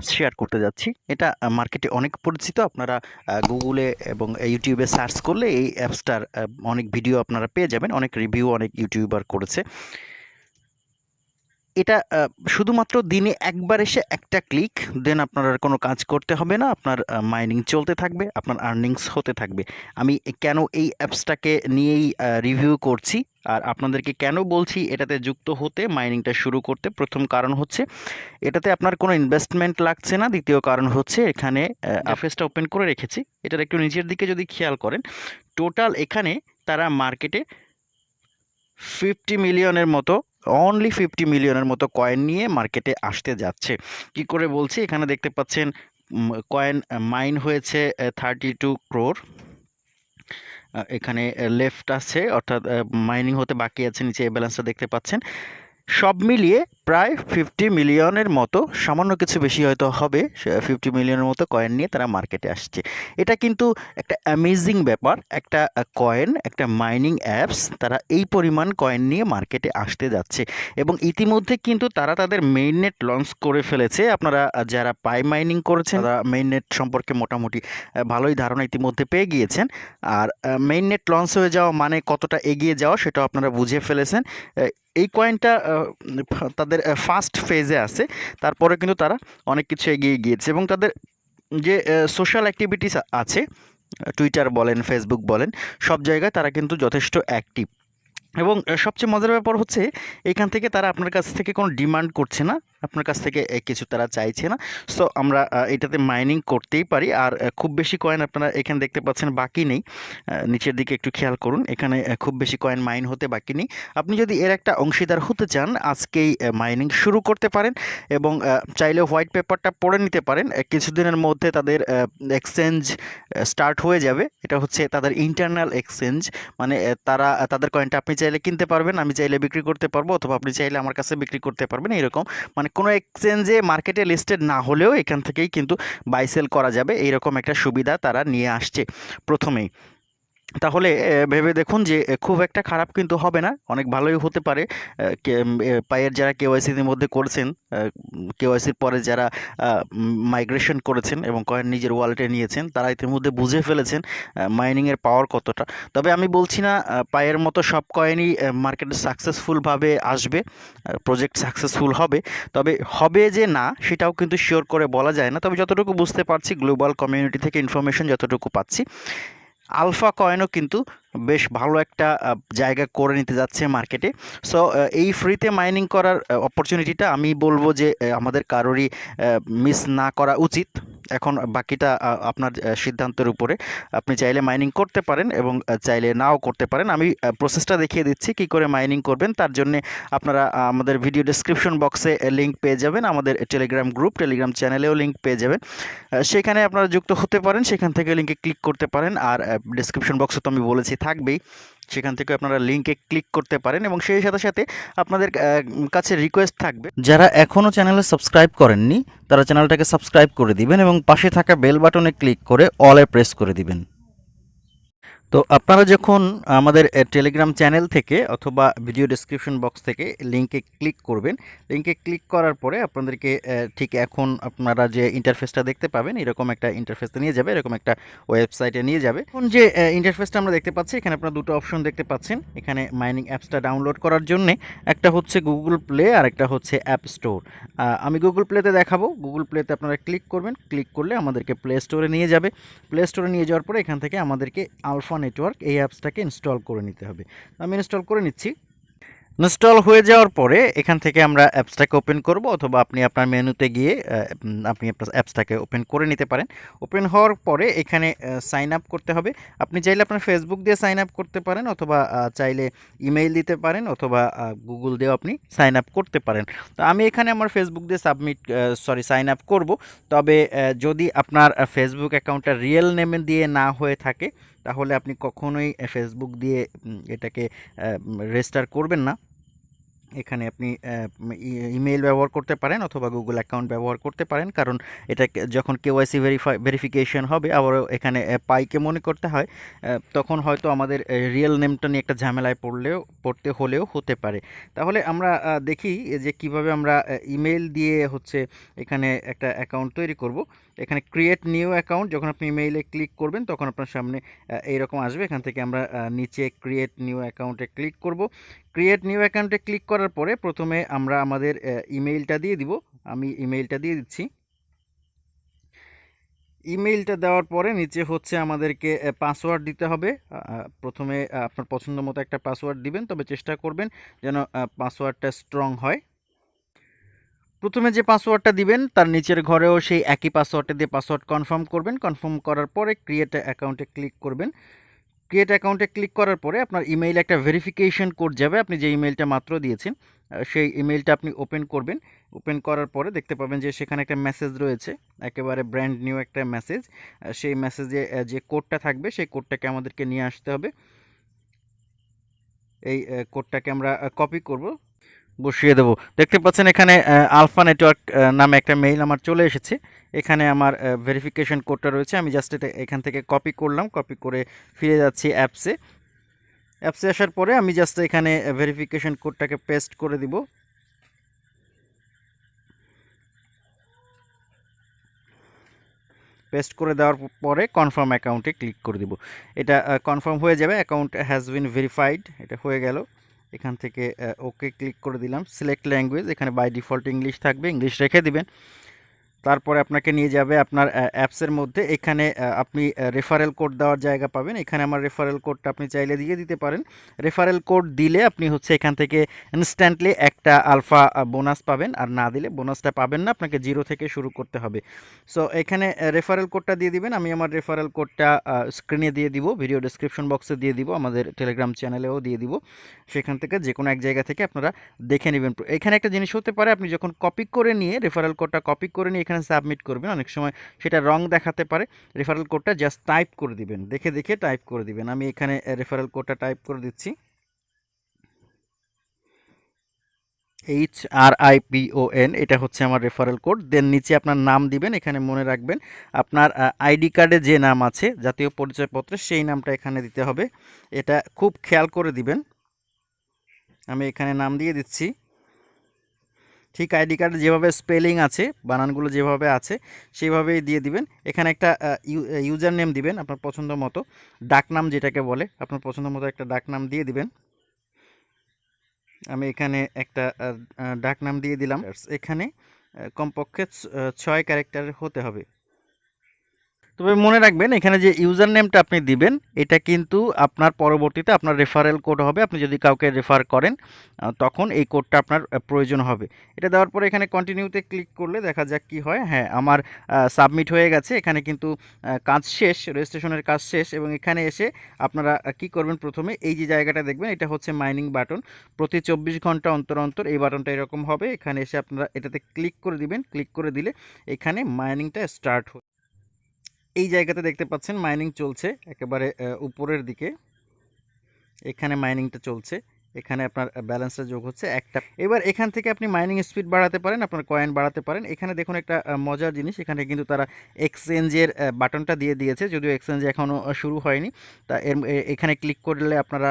Apps share করতে যাচ্ছি। এটা মার্কেটে অনেক পরিচিত। আপনারা গুগলে এবং ইউটিউবে সার্চ করলে এই অ্যাপসটার অনেক ভিডিও আপনারা পেয়ে যাবেন। অনেক রিভিউ অনেক ইউটিউবার করেছে। এটা শুধুমাত্র দিনে একবার এসে একটা ক্লিক দেন আপনার আর কোনো কাজ করতে হবে না আপনার মাইনিং চলতে থাকবে আপনার আর্নিংস হতে থাকবে। আমি কেন এই অ্যাপসটাকে নিয়েই রিভিউ করছি আর আপনাদেরকে কেন বলছি এটাতে যুক্ত হতে মাইনিংটা শুরু করতে প্রথম কারণ হচ্ছে এটাতে আপনার কোনো ইনভেস্টমেন্ট লাগছে না দ্বিতীয় কারণ হচ্ছে এখানে অ্যাফেসটা ওপেন করে রেখেছি এটার একটু নিচের দিকে যদি খেয়াল করেন টোটাল এখানে তারা মার্কেটে ফিফটি মিলিয়নের মতো অনলি ফিফটি মিলিয়নের মতো কয়েন নিয়ে মার্কেটে আসতে যাচ্ছে। কি করে বলছি? এখানে দেখতে পাচ্ছেন কয়েন মাইন হয়েছে থার্টি টু ক্রোর এখানে লেফট আছে, অর্থাৎ মাইনিং হতে বাকি আছে, নিচে ব্যালেন্সটা দেখতে পাচ্ছেন। সব মিলিয়ে প্রায় ফিফটি মিলিয়নের মতো, সামান্য কিছু বেশি হয়তো হবে ফিফটি মিলিয়নের মতো কয়েন নিয়ে তারা মার্কেটে আসছে। এটা কিন্তু একটা অ্যামেজিং ব্যাপার, একটা কয়েন একটা মাইনিং অ্যাপস তারা এই পরিমাণ কয়েন নিয়ে মার্কেটে আসতে যাচ্ছে। এবং ইতিমধ্যে কিন্তু তারা তাদের মেইন নেট লঞ্চ করে ফেলেছে। আপনারা যারা পাই মাইনিং করেছেন, তারা মেইন নেট সম্পর্কে মোটামুটি ভালোই ধারণা ইতিমধ্যে পেয়ে গিয়েছেন। আর মেইন নেট লঞ্চ হয়ে যাওয়া মানে কতটা এগিয়ে যাওয়া সেটাও আপনারা বুঝে ফেলেছেন। এই কয়েনটা তাদের ফার্স্ট ফেজে আছে। তারপরে কিন্তু তারা অনেক কিছু এগিয়ে গিয়েছে এবং তাদের যে সোশ্যাল অ্যাক্টিভিটিস আছে টুইটার বলেন ফেসবুক বলেন, সব জায়গায় তারা কিন্তু যথেষ্ট অ্যাক্টিভ এবং সবচেয়ে মজার ব্যাপার হচ্ছে, এখান থেকে তারা আপনার কাছ থেকে কোনো ডিমান্ড করছে না। আপনার কাছ থেকে কিছু তারা চাইছে না। সো আমরা এটাতে মাইনিং করতেই পারি। আর খুব বেশি কয়েন আপনারা এখানে দেখতে পাচ্ছেন বাকি নেই। নিচের দিকে একটু খেয়াল করুন। এখানে খুব বেশি কয়েন মাইন হতে বাকি নেই। আপনি যদি এর একটা অংশীদার হতে চান, আজকেই মাইনিং শুরু করতে পারেন এবং চাইলে হোয়াইট পেপারটা পড়ে নিতে পারেন। কিছুদিনের মধ্যে তাদের এক্সচেঞ্জ স্টার্ট হয়ে যাবে। এটা হচ্ছে তাদের ইন্টারনাল এক্সচেঞ্জ মানে তারা তাদের কয়েনটা আপনি চাইলে কিনতে পারবেন, আমি চাইলে বিক্রি করতে পারব অথবা আপনি চাইলে আমার কাছে বিক্রি করতে পারবেন, এরকম। মানে কোনো এক্সচেঞ্জে মার্কেটে লিস্টেড না হলেও এখান থেকেই কিন্তু বাইসেল করা যাবে। এইরকম একটা সুবিধা তারা নিয়ে আসছে প্রথমেই। তাহলে ভেবে দেখুন যে খুব একটা খারাপ কিন্তু হবে না। অনেক ভালোই হতে পারে। পায়ের যারা কেওয়াইসির মধ্যে করেছেন কেওয়াইসির পরে যারা মাইগ্রেশন করেছেন এবং কয়েন নিজের ওয়ালেটে নিয়েছেন, তারা ইতিমধ্যে বুঝে ফেলেছেন মাইনিংয়ের পাওয়ার কতটা। তবে আমি বলছি না পায়ের মতো সব কয়েনই মার্কেটে সাকসেসফুলভাবে আসবে প্রজেক্ট সাকসেসফুল হবে। তবে হবে যে না, সেটাও কিন্তু শিওর করে বলা যায় না। তবে যতটুকু বুঝতে পারছি গ্লোবাল কমিউনিটি থেকে ইনফরমেশন যতটুকু পাচ্ছি আলফা কয়েনও কিন্তু বেশ ভালো একটা জায়গা করে নিতে যাচ্ছে মার্কেটে। সো এই ফ্রিতে মাইনিং করার অপরচুনিটিটা আমি বলব যে আমাদের কারোরই মিস না করা উচিত। এখন বাকিটা আপনার সিদ্ধান্তের উপরে। আপনি চাইলে মাইনিং করতে পারেন এবং চাইলে নাও করতে পারেন। আমি প্রসেসটা দেখিয়ে দিচ্ছি কি করে মাইনিং করবেন। তার জন্য আপনারা আমাদের ভিডিও ডিসক্রিপশন বক্সে লিঙ্ক পেয়ে যাবেন। আমাদের টেলিগ্রাম গ্রুপ টেলিগ্রাম চ্যানেলেও লিঙ্ক পেয়ে যাবেন। সেখানে আপনারা যুক্ত হতে পারেন। সেখান থেকে লিঙ্কে ক্লিক করতে পারেন। আর ডিসক্রিপশন বক্সে তো আমি বলেছি থাকবেই। সেখান থেকে আপনারা লিঙ্কে ক্লিক করতে পারেন এবং সেই সাথে সাথে আপনাদের কাছে রিকোয়েস্ট থাকবে। যারা এখনও চ্যানেলে সাবস্ক্রাইব করেননি, তারা চ্যানেলটাকে সাবস্ক্রাইব করে দিবেন এবং পাশে থাকা বেল বাটনে ক্লিক করে অলে প্রেস করে দিবেন। তো আপনারা যখন আমাদের টেলিগ্রাম চ্যানেল থেকে অথবা ভিডিও ডিসক্রিপশন বক্স থেকে লিঙ্কে ক্লিক করবেন লিঙ্কে ক্লিক করার পরে আপনাদেরকে ঠিক এখন আপনারা যে ইন্টারফেসটা দেখতে পাবেন, এরকম একটা ইন্টারফেসে নিয়ে যাবে, এরকম একটা ওয়েবসাইটে নিয়ে যাবে। এখন যে ইন্টারফেসটা আমরা দেখতে পাচ্ছি, এখানে আপনারা দুটো অপশন দেখতে পাচ্ছেন। এখানে মাইনিং অ্যাপসটা ডাউনলোড করার জন্যে একটা হচ্ছে গুগল প্লে আর একটা হচ্ছে অ্যাপ স্টোর আমি গুগল প্লেতে দেখাবো। গুগল প্লেতে আপনারা ক্লিক করবেন। ক্লিক করলে আমাদেরকে প্লে স্টোরে নিয়ে যাবে। প্লে স্টোরে নিয়ে যাওয়ার পরে এখান থেকে আমাদেরকে আলফা নেটওয়ার্ক এই অ্যাপসটাকে ইনস্টল করে নিতে হবে। আমি ইনস্টল করে নিচ্ছি। ইনস্টল হয়ে যাওয়ার পরে এখান থেকে আমরা অ্যাপসটাকে ওপেন করব অথবা আপনি আপনার মেনুতে গিয়ে আপনি অ্যাপসটাকে ওপেন করে নিতে পারেন। ওপেন হওয়ার পরে এখানে সাইন আপ করতে হবে। আপনি চাইলে আপনার ফেসবুক দিয়ে সাইন আপ করতে পারেন অথবা চাইলে ইমেইল দিতে পারেন অথবা গুগল দিয়েও আপনি সাইন আপ করতে পারেন। তো আমি এখানে আমার ফেসবুক দিয়ে সাবমিট সরি সাইন আপ করব। তবে যদি আপনার ফেসবুক অ্যাকাউন্টটা রিয়েল নেমে দিয়ে না হয়ে থাকে তাহলে আপনি কখনোই ফেসবুক দিয়ে এটাকে রেজিস্টার করবেন না। এখানে আপনি ইমেল ব্যবহার করতে পারেন অথবা গুগল অ্যাকাউন্ট ব্যবহার করতে পারেন। কারণ এটা যখন কেওয়াইসি ভেরিফাই ভেরিফিকেশন হবে, আবারও এখানে পাইকে মনে করতে হয়। তখন হয়তো আমাদের রিয়েল নেমটা নিয়ে একটা ঝামেলায় পড়লেও, পড়তে হলেও হতে পারে। তাহলে আমরা দেখি যে কীভাবে আমরা ইমেল দিয়ে হচ্ছে এখানে একটা অ্যাকাউন্ট তৈরি করব। এখানে ক্রিয়েট নিউ অ্যাকাউন্ট যখন আপনি ইমেইলে ক্লিক করবেন, তখন আপনার সামনে এইরকম আসবে। এখান থেকে আমরা নিচে ক্রিয়েট নিউ অ্যাকাউন্টে ক্লিক করব। ক্রিয়েট নিউ অ্যাকাউন্টে ক্লিক করার পরে প্রথমে আমরা আমাদের ইমেইলটা দিয়ে দিব। আমি ইমেইলটা দিয়ে দিচ্ছি। ইমেইলটা দেওয়ার পরে নিচে হচ্ছে আমাদেরকে পাসওয়ার্ড দিতে হবে। প্রথমে আপনার পছন্দ মতো একটা পাসওয়ার্ড দিবেন, তবে চেষ্টা করবেন যেন পাসওয়ার্ডটা স্ট্রং হয়। প্রথমে যে পাসওয়ার্ডটা দিবেন, তার নিচের ঘরেও সেই একই পাসওয়ার্ডটা দিয়ে পাসওয়ার্ড কনফার্ম করবেন। কনফার্ম করার পরে ক্রিয়েট অ্যাকাউন্টে ক্লিক করবেন। ক্রিয়েট অ্যাকাউন্টে ক্লিক করার পরে আপনার ইমেইলে একটা ভেরিফিকেশন কোড যাবে। আপনি যে ইমেইলটা মাত্র দিয়েছেন সেই ইমেইলটা আপনি ওপেন করবেন। ওপেন করার পরে দেখতে পাবেন যে সেখানে একটা মেসেজ রয়েছে, একেবারে ব্র্যান্ড নিউ একটা মেসেজ সেই মেসেজে যে কোডটা থাকবে, সেই কোডটাকে আমাদেরকে নিয়ে আসতে হবে। এই কোডটাকে আমরা কপি করব। বসিয়ে দেবো। দেখতে পাচ্ছেন এখানে আলফা নেটওয়ার্ক নামে একটা মেইল আমার চলে এসেছে। এখানে আমার ভেরিফিকেশন কোডটা রয়েছে। আমি জাস্ট এটা এখান থেকে কপি করলাম। কপি করে ফিরে যাচ্ছি অ্যাপসে অ্যাপসে আসার পরে আমি জাস্ট এখানে ভেরিফিকেশন কোডটাকে পেস্ট করে দিব। পেস্ট করে দেওয়ার পরে কনফার্ম অ্যাকাউন্টে ক্লিক করে দিব। এটা কনফার্ম হয়ে যাবে। অ্যাকাউন্ট হ্যাজ বিন ভেরিফাইড এটা হয়ে গেল। এখান থেকে ওকে ক্লিক করে দিলাম। সিলেক্ট ল্যাঙ্গুয়েজ এখানে বাই ডিফল্ট ইংলিশ থাকবে ইংলিশ রেখে দিবেন। তারপরে আপনাকে নিয়ে যাবে আপনার অ্যাপসের মধ্যে। এখানে আপনি রেফারেল কোড দেওয়ার জায়গা পাবেন। এখানে আমার রেফারেল কোডটা আপনি চাইলে দিয়ে দিতে পারেন। রেফারেল কোড দিলে আপনি হচ্ছে এখান থেকে ইনস্ট্যান্টলি একটা আলফা বোনাস পাবেন। আর না দিলে বোনাসটা পাবেন না। আপনাকে জিরো থেকে শুরু করতে হবে। সো এখানে রেফারেল কোডটা দিয়ে দিবেন। আমি আমার রেফারেল কোডটা স্ক্রিনে দিয়ে দিব। ভিডিও ডেসক্রিপশন বক্সে দিয়ে দিব। আমাদের টেলিগ্রাম চ্যানেলেও দিয়ে দিব। সেখান থেকে যে কোনো এক জায়গা থেকে আপনারা দেখে নেবেন। এখানে একটা জিনিস হতে পারে, আপনি যখন কপি করে নিয়ে রেফারেল কোডটা কপি করে নিয়ে এখানে সাবমিট করবেন। অনেক সময় সেটা রং দেখাতে পারে। রেফারেল কোডটা জাস্ট টাইপ করে দিবেন। দেখে দেখে টাইপ করে দিবেন। আমি এখানে রেফারেল কোডটা টাইপ করে দিচ্ছি। H R I P O N এটা হচ্ছে আমার রেফারেল কোড দেন নিচে আপনার নাম দিবেন, এখানে মনে রাখবেন। আপনার আইডি কার্ডে যে নাম আছে, জাতীয় পরিচয়পত্রে সেই নামটা এখানে দিতে হবে। এটা খুব খেয়াল করে দিবেন। আমি এখানে নাম দিয়ে দিচ্ছি। ঠিক আইডি কার্ডে যেভাবে স্পেলিং আছে, বানানগুলো যেভাবে আছে সেভাবেই দিয়ে দিবেন। এখানে একটা ইউজার নেম দিবেন আপনার পছন্দ মতো। ডাকনাম যেটাকে বলে, আপনার পছন্দ মতো একটা ডাকনাম দিয়ে দিবেন। আমি এখানে একটা ডাকনাম দিয়ে দিলাম। এখানে কমপক্ষে ছয় ক্যারেক্টার হতে হবে। তবে মনে রাখবেন, এখানে যে ইউজার নেমটা আপনি দিবেন, এটা কিন্তু আপনার পরবর্তীতে আপনার রেফারেল কোড হবে। আপনি যদি কাউকে রেফার করেন তখন এই কোডটা আপনার প্রয়োজন হবে। এটা দেওয়ার পরে এখানে কন্টিনিউতে ক্লিক করলে দেখা যাক কি হয়। হ্যাঁ আমার সাবমিট হয়ে গেছে। এখানে কিন্তু কাজ শেষ রেজিস্ট্রেশনের কাজ শেষ এবং এখানে এসে আপনারা কি করবেন প্রথমে? এই যে জায়গাটা দেখবেন, এটা হচ্ছে মাইনিং বাটন প্রতি চব্বিশ ঘণ্টা অন্তর অন্তর এই বাটনটা এরকম হবে। এখানে এসে আপনারা এটাতে ক্লিক করে দিবেন। ক্লিক করে দিলে এখানে মাইনিংটা স্টার্ট এই জায়গাতে দেখতে পাচ্ছেন মাইনিং চলছে একেবারে উপরের দিকে। এখানে মাইনিংটা চলছে। এখানে আপনার ব্যালেন্সটা যোগ হচ্ছে একটা। এবার এখান থেকে আপনি মাইনিং স্পিড বাড়াতে পারেন, আপনার কয়েন বাড়াতে পারেন। এখানে দেখুন একটা মজার জিনিস, এখানে কিন্তু তারা এক্সচেঞ্জের বাটনটা দিয়ে দিয়েছে, যদিও এক্সচেঞ্জ এখনও শুরু হয়নি। তা এর এখানে ক্লিক করলে আপনারা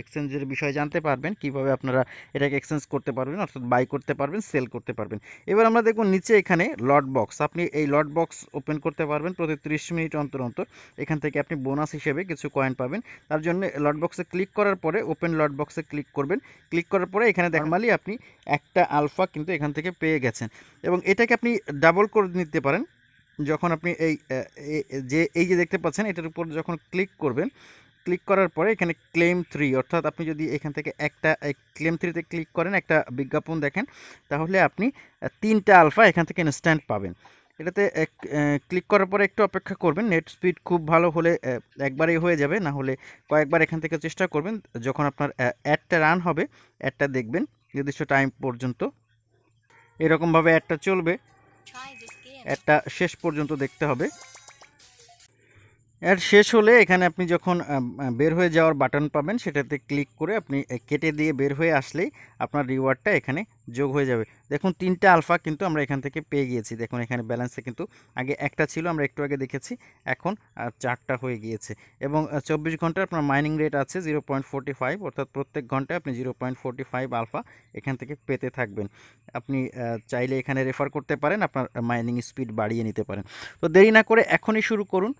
এক্সচেঞ্জের বিষয়ে জানতে পারবেন, কীভাবে আপনারা এটাকে এক্সচেঞ্জ করতে পারবেন, অর্থাৎ বাই করতে পারবেন সেল করতে পারবেন। এবার আমরা দেখুন নিচে এখানে লট বক্স আপনি এই লট বক্স ওপেন করতে পারবেন প্রতি ত্রিশ মিনিট অন্তর অন্তর। এখান থেকে আপনি বোনাস হিসেবে কিছু কয়েন পাবেন। তার জন্য লট বক্সে ক্লিক করার পরে ওপেন লট বক্সে ক্লিক করবেন। ক্লিক করার পরে এখানে নর্মালি আপনি একটা আলফা কিন্তু এখান থেকে পেয়ে গেছেন। এবং এটাকে আপনি ডাবল করে নিতে পারেন। যখন আপনি এই যে এই যে দেখতে পাচ্ছেন, এটার উপর যখন ক্লিক করবেন ক্লিক করার পরে এখানে ক্লেম থ্রি অর্থাৎ আপনি যদি এখান থেকে একটা ক্লেম থ্রিতে ক্লিক করেন, একটা বিজ্ঞাপন দেখেন, তাহলে আপনি তিনটা আলফা এখান থেকে ইনস্ট্যান্ট পাবেন। এটাতে এক ক্লিক করার পরে একটু অপেক্ষা করবেন। নেট স্পিড খুব ভালো হলে একবারেই হয়ে যাবে। না হলে কয়েকবার এখান থেকে চেষ্টা করবেন। যখন আপনার অ্যাডটা রান হবে অ্যাডটা দেখবেন, নির্দিষ্ট টাইম পর্যন্ত। এরকমভাবে অ্যাডটা চলবে. অ্যাডটা শেষ পর্যন্ত দেখতে হবে। অ্যাড শেষ হলে এখানে আপনি যখন বের হয়ে যাওয়ার বাটন পাবেন, সেটাতে ক্লিক করে আপনি কেটে দিয়ে বের হয়ে আসলেই আপনার রিওয়ার্ডটা এখানে যোগ হয়ে যাবে। দেখুন, তিনটা আলফা কিন্তু আমরা এখান থেকে পেয়ে গিয়েছি। দেখুন, এখানে ব্যালেন্সে কিন্তু আগে একটা ছিল, আমরা একটু আগে দেখেছি, এখন চারটা হয়ে গিয়েছে। এবং চব্বিশ ঘণ্টার আপনার মাইনিং রেট আছে জিরো অর্থাৎ প্রত্যেক ঘন্টায় আপনি জিরো আলফা এখান থেকে পেতে থাকবেন। আপনি চাইলে এখানে রেফার করতে পারেন, আপনার মাইনিং স্পিড বাড়িয়ে নিতে পারেন। তো দেরি না করে এখনই শুরু করুন।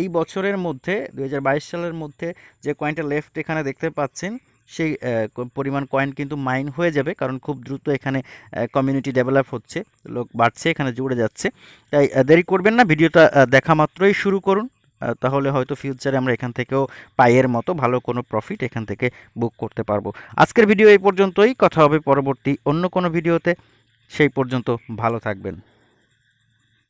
এই বছরের মধ্যে দু হাজার বাইশ সালের মধ্যে যে কয়েনটা লেফট এখানে দেখতে পাচ্ছেন সেই পরিমাণ কয়েন কিন্তু মাইন হয়ে যাবে কারণ খুব দ্রুত এখানে কমিউনিটি ডেভেলপ হচ্ছে, লোক বাড়ছে, এখানে জুড়ে যাচ্ছে। তাই দেরি করবেন না, ভিডিওটা দেখা মাত্রই শুরু করুন তাহলে হয়তো ফিউচারে আমরা এখান থেকেও পাইয়ের মতো ভালো কোনো প্রফিট এখান থেকে বুক করতে পারব। আজকের ভিডিও এই পর্যন্তই, কথা হবে পরবর্তী অন্য কোনো ভিডিওতে সেই পর্যন্ত ভালো থাকবেন।